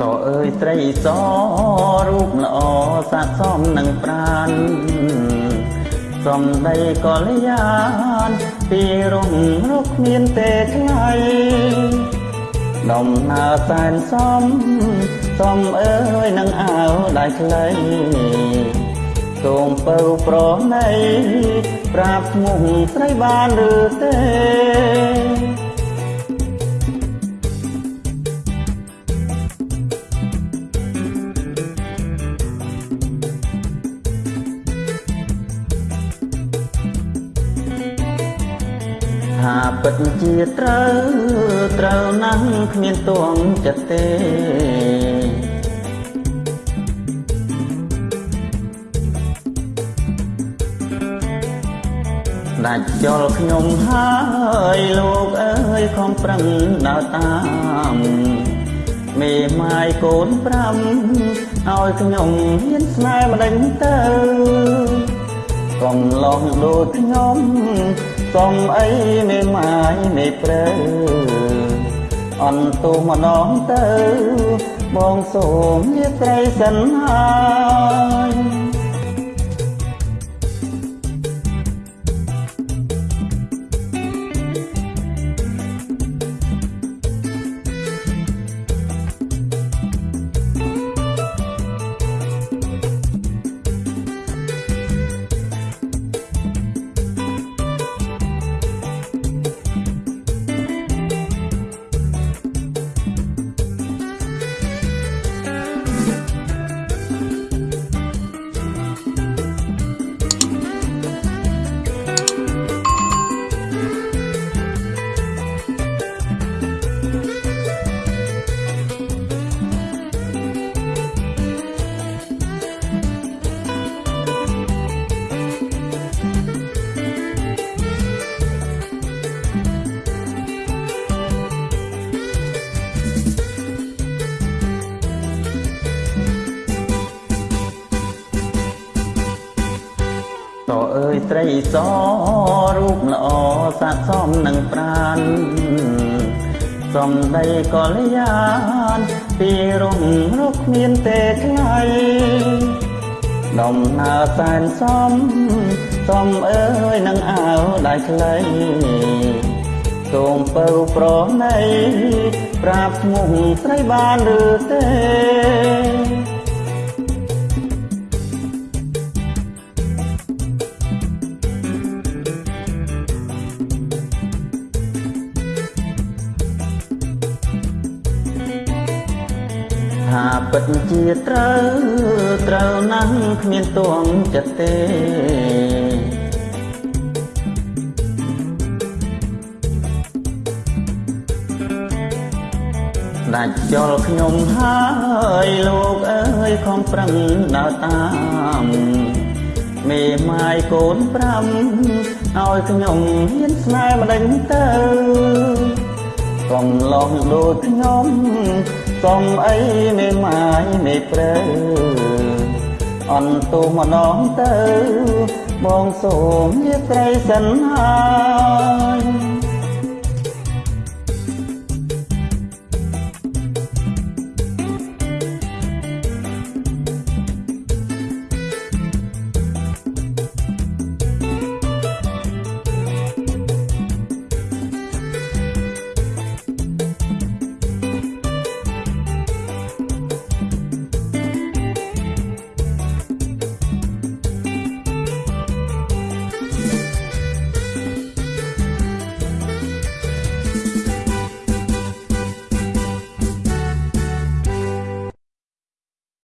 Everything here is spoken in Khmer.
ត្រីសរូបល្អស័ក្តិសមនឹងប្រានសំដីកល្យានពីរំរកគ្មានទេថ្លៃដំណើរសែនសំសំអើយនឹងអាវដៃខ្លីសូមពៅប្រណីប្រាប់ឈ្មោះស្រីបានឬទេ ពិតជាត្រូវត្រូវណាស់គ្មានទួងចិត្តទេដាច់ចោលខ្ញុំហើយលោកអើយខំប្រឹងដើរតាមមេម៉ាយកូនប្រាំឲ្យខ្ញុំហ៊ានស្នេហ៍ម្ដេចទៅ កុំឡងដូចខ្ញុំកុំអីមេម៉ាយមេព្រៅអន់ទូម្ដងទៅបងសូមលាត្រីសិនហើយ តអើយត្រីសរូបល្អស័ក្តិសមនឹងប្រានសំដីកល្យានពីរំរកគ្មានទេថ្លៃដំណើរសែនសំសំអើយនឹងអាវដៃខ្លីសូមពៅប្រណីប្រាប់ឈ្មោះស្រីបានឬទេ ពិតជាត្រូវត្រូវណាស់គ្មានទួងចិត្តទេដាច់ចោលខ្ញុំហើយលោកអើយខំប្រឹងដើរតាមមេម៉ាយកូនប្រាំឲ្យខ្ញុំហ៊ានស្នេហ៍ម្ដេចទៅកុំឡងដូចខ្ញុំ កុំអីមេម៉ាយមេព្រៅអន់ទូម្ដងទៅបងសូមលាត្រីសិនហើយ